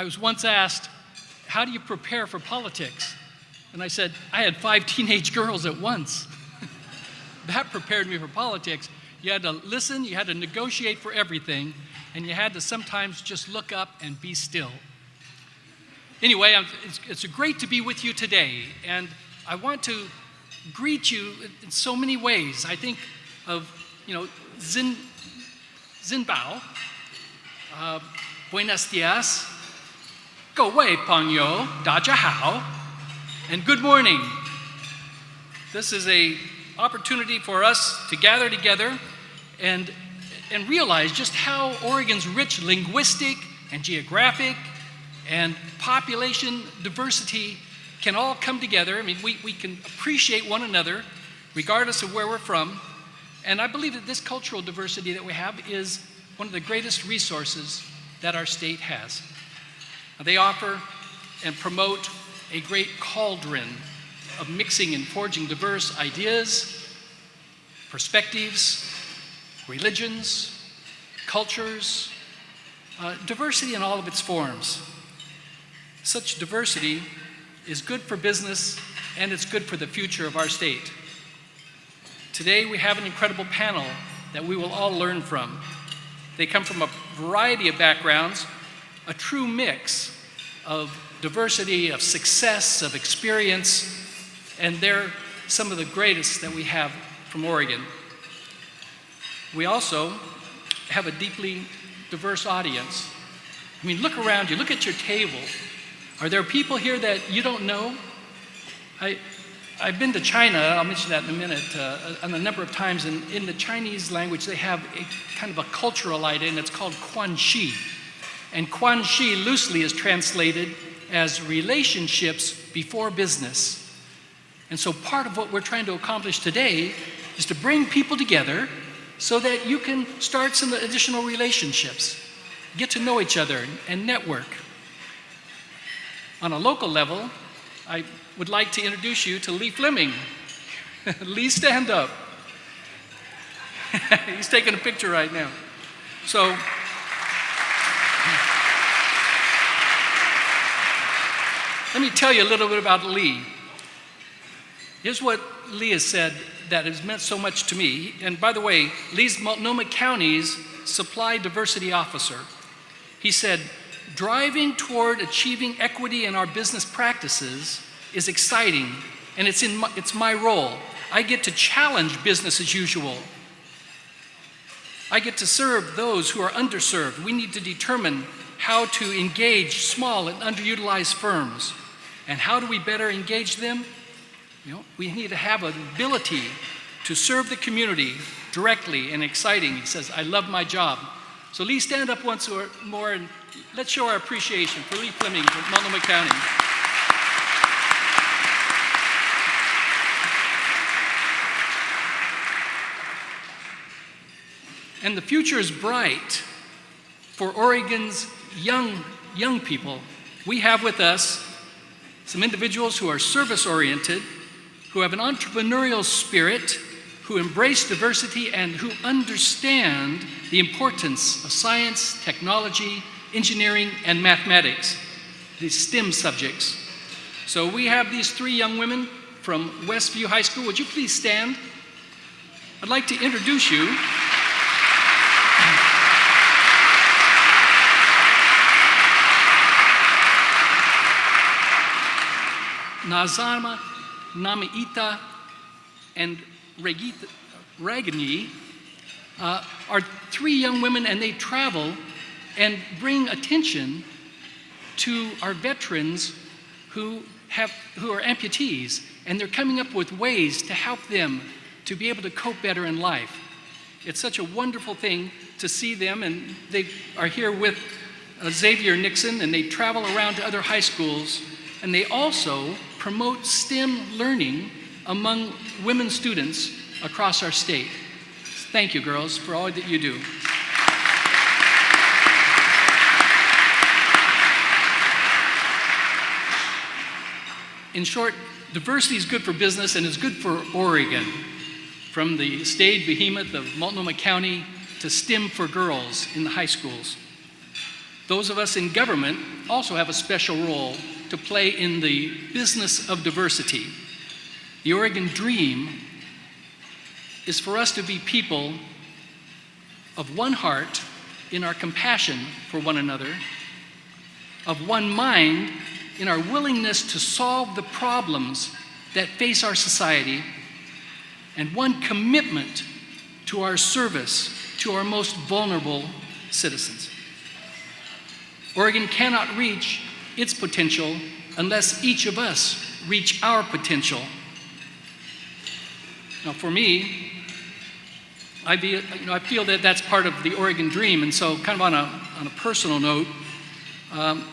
I was once asked, How do you prepare for politics? And I said, I had five teenage girls at once. that prepared me for politics. You had to listen, you had to negotiate for everything, and you had to sometimes just look up and be still. Anyway, it's, it's great to be with you today, and I want to greet you in so many ways. I think of, you know, Zin, Zinbao, uh, Buenos dias, Go away, Pongyo, Daja Hao, and good morning. This is a opportunity for us to gather together and, and realize just how Oregon's rich linguistic and geographic and population diversity can all come together. I mean, we, we can appreciate one another regardless of where we're from. And I believe that this cultural diversity that we have is one of the greatest resources that our state has. They offer and promote a great cauldron of mixing and forging diverse ideas, perspectives, religions, cultures, uh, diversity in all of its forms. Such diversity is good for business and it's good for the future of our state. Today we have an incredible panel that we will all learn from. They come from a variety of backgrounds, a true mix of diversity, of success, of experience, and they're some of the greatest that we have from Oregon. We also have a deeply diverse audience. I mean, look around you, look at your table. Are there people here that you don't know? I, I've been to China, I'll mention that in a minute, uh, a, a number of times, and in the Chinese language they have a kind of a cultural idea, and it's called Guanxi. And Guanxi loosely is translated as relationships before business. And so part of what we're trying to accomplish today is to bring people together so that you can start some additional relationships, get to know each other and network. On a local level, I would like to introduce you to Lee Fleming. Lee, stand up. He's taking a picture right now. So, let me tell you a little bit about Lee. Here's what Lee has said that has meant so much to me. And by the way, Lee's Multnomah County's supply diversity officer. He said, driving toward achieving equity in our business practices is exciting and it's, in my, it's my role. I get to challenge business as usual. I get to serve those who are underserved. We need to determine how to engage small and underutilized firms. And how do we better engage them? You know, we need to have an ability to serve the community directly and exciting. He says, I love my job. So Lee, stand up once or more and let's show our appreciation for Lee Fleming from Multnomah County. And the future is bright for Oregon's young, young people. We have with us some individuals who are service-oriented, who have an entrepreneurial spirit, who embrace diversity, and who understand the importance of science, technology, engineering, and mathematics, these STEM subjects. So we have these three young women from Westview High School. Would you please stand? I'd like to introduce you Nazama, Namaita, and Regita, Ragini uh, are three young women and they travel and bring attention to our veterans who, have, who are amputees and they're coming up with ways to help them to be able to cope better in life. It's such a wonderful thing to see them and they are here with uh, Xavier Nixon and they travel around to other high schools and they also promote STEM learning among women students across our state. Thank you, girls, for all that you do. In short, diversity is good for business and is good for Oregon. From the staid behemoth of Multnomah County to STEM for girls in the high schools. Those of us in government also have a special role to play in the business of diversity. The Oregon Dream is for us to be people of one heart in our compassion for one another, of one mind in our willingness to solve the problems that face our society, and one commitment to our service to our most vulnerable citizens. Oregon cannot reach its potential unless each of us reach our potential. Now, for me, I, be, you know, I feel that that's part of the Oregon dream, and so, kind of on a, on a personal note, um,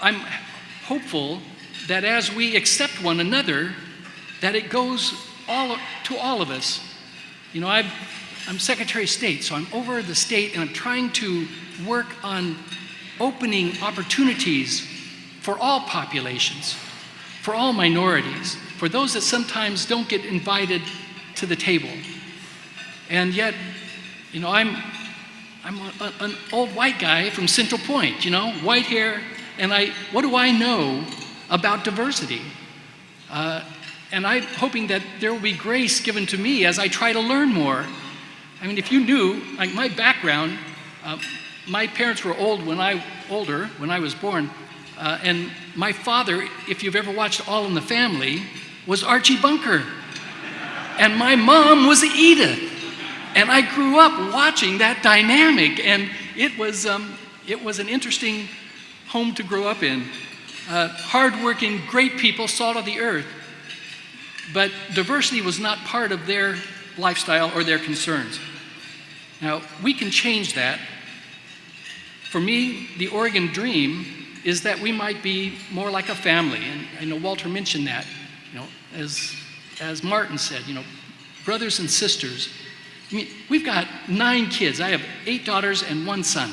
I'm hopeful that as we accept one another, that it goes all, to all of us. You know, i am Secretary of State, so I'm over the state and I'm trying to work on opening opportunities for all populations, for all minorities, for those that sometimes don't get invited to the table. And yet, you know, I'm, I'm a, an old white guy from Central Point, you know, white hair, and I, what do I know about diversity? Uh, and I'm hoping that there will be grace given to me as I try to learn more. I mean, if you knew, like my background, uh, my parents were old when I, older when I was born, uh, and my father, if you've ever watched All in the Family, was Archie Bunker. And my mom was Edith. And I grew up watching that dynamic, and it was, um, it was an interesting home to grow up in. Uh, hardworking, great people, salt of the earth. But diversity was not part of their lifestyle or their concerns. Now, we can change that. For me, the Oregon dream is that we might be more like a family. And I know Walter mentioned that. You know, as, as Martin said, you know, brothers and sisters. I mean, we've got nine kids. I have eight daughters and one son.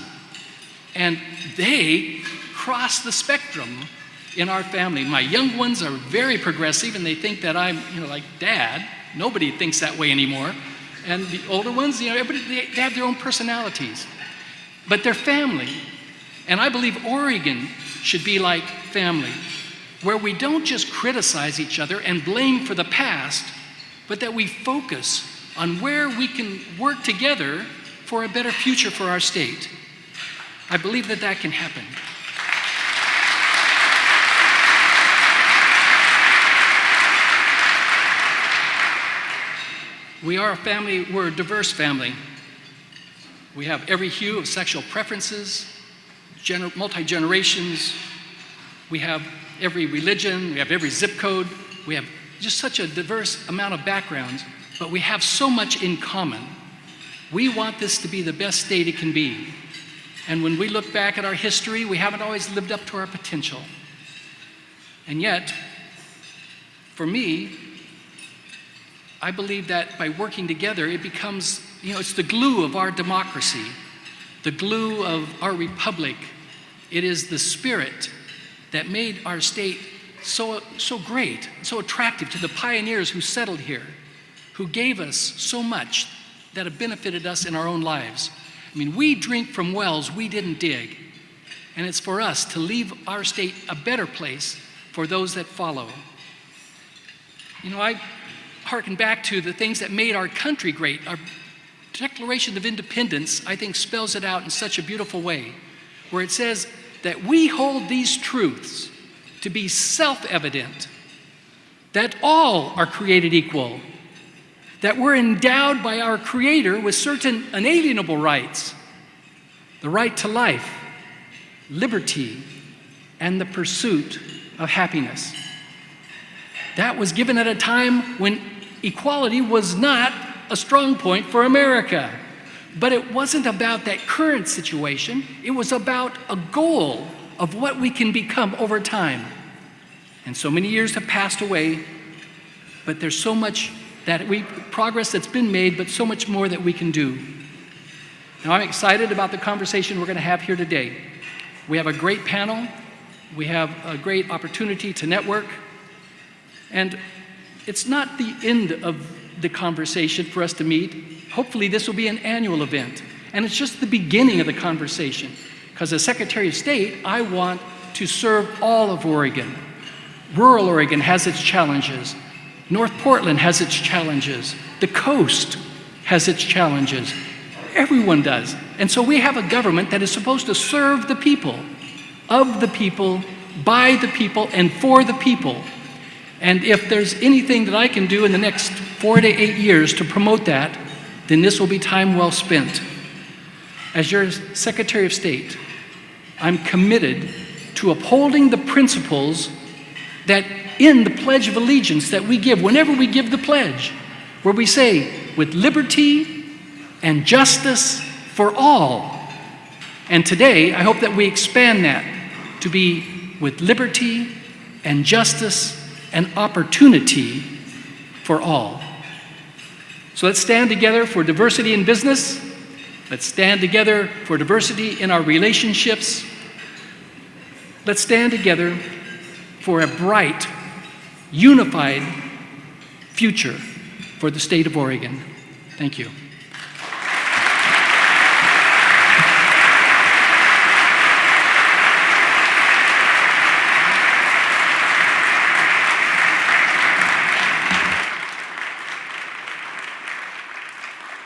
And they cross the spectrum in our family. My young ones are very progressive and they think that I'm, you know, like dad. Nobody thinks that way anymore. And the older ones, you know, everybody, they, they have their own personalities. But they're family. And I believe Oregon should be like family, where we don't just criticize each other and blame for the past, but that we focus on where we can work together for a better future for our state. I believe that that can happen. We are a family, we're a diverse family. We have every hue of sexual preferences, multi-generations. We have every religion, we have every zip code. We have just such a diverse amount of backgrounds, but we have so much in common. We want this to be the best state it can be. And when we look back at our history, we haven't always lived up to our potential. And yet, for me, I believe that by working together, it becomes, you know, it's the glue of our democracy, the glue of our republic. It is the spirit that made our state so, so great, so attractive to the pioneers who settled here, who gave us so much that have benefited us in our own lives. I mean, we drink from wells we didn't dig, and it's for us to leave our state a better place for those that follow. You know, I harken back to the things that made our country great. Our Declaration of Independence, I think, spells it out in such a beautiful way, where it says that we hold these truths to be self evident that all are created equal, that we're endowed by our Creator with certain unalienable rights the right to life, liberty, and the pursuit of happiness. That was given at a time when equality was not a strong point for America. But it wasn't about that current situation, it was about a goal of what we can become over time. And so many years have passed away, but there's so much that we progress that's been made, but so much more that we can do. Now I'm excited about the conversation we're going to have here today. We have a great panel. We have a great opportunity to network. And it's not the end of the conversation for us to meet. Hopefully, this will be an annual event. And it's just the beginning of the conversation. Because as Secretary of State, I want to serve all of Oregon. Rural Oregon has its challenges. North Portland has its challenges. The coast has its challenges. Everyone does. And so we have a government that is supposed to serve the people, of the people, by the people, and for the people. And if there's anything that I can do in the next four to eight years to promote that, then this will be time well spent. As your Secretary of State, I'm committed to upholding the principles that in the Pledge of Allegiance that we give, whenever we give the pledge, where we say, with liberty and justice for all. And today, I hope that we expand that to be with liberty and justice and opportunity for all. So let's stand together for diversity in business. Let's stand together for diversity in our relationships. Let's stand together for a bright, unified future for the state of Oregon. Thank you.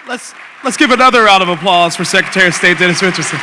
Let's, let's give another round of applause for Secretary of State Dennis Richardson.